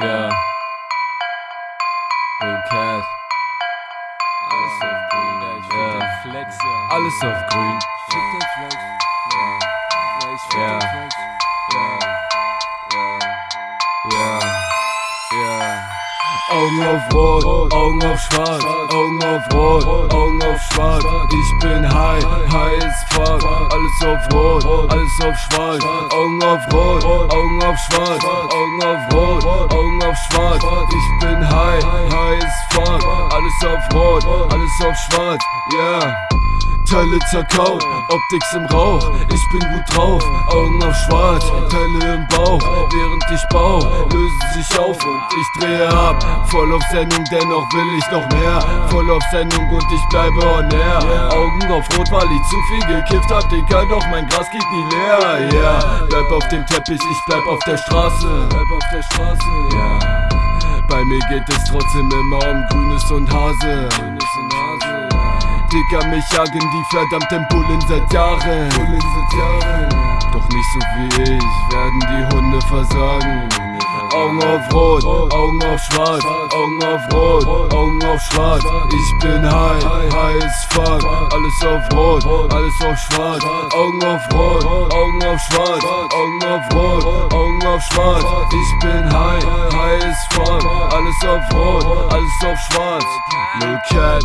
Ja. Blue Cat. Alles auf grün, ey, ich Ja. den Flex, ja. Alles auf grün. Fick den Flex. Ja. Ja, ich fick Ja. den Flex. Ja, ja, ja, ja. Augen auf Rot, Augen auf Schwarz, Augen auf Rot, Augen auf Schwarz. Ich bin high, high as fuck. Alles auf Rot, alles auf Schwarz. Augen auf Rot, Augen auf Schwarz, Augen auf Rot, Augen auf Schwarz. Ich bin high, high as fuck. Alles auf Rot, alles auf Schwarz. Yeah. Teile zerkaut, Optics im Rauch, ich bin gut drauf, Augen auf schwarz, Teile im Bauch, während ich bau, lösen sich auf und ich drehe ab, voll auf Sendung, dennoch will ich noch mehr, voll auf Sendung und ich bleibe on air, Augen auf rot, weil ich zu viel gekifft hab, Digga, doch mein Gras geht nie leer, yeah, bleib auf dem Teppich, ich bleib auf der Straße, bleib auf der Straße, yeah. Bei mir geht es trotzdem immer um Grünes und Hase. Grünes und Hase. Digga, mich jagen die verdammten Bullen seit Jahren. Bullen seit Jahren. Doch nicht so wie ich, werden die Hunde versagen. Augen auf Rot, Augen auf Schwarz, Augen auf Rot, Augen auf Schwarz. Ich bin high, high as fuck. Alles auf Rot, alles auf Schwarz. Augen auf Rot, Augen auf Schwarz, Augen auf Rot, Augen auf Schwarz. Ich bin high, high as fuck. Alles auf Rot, alles auf Schwarz. Lil Cat,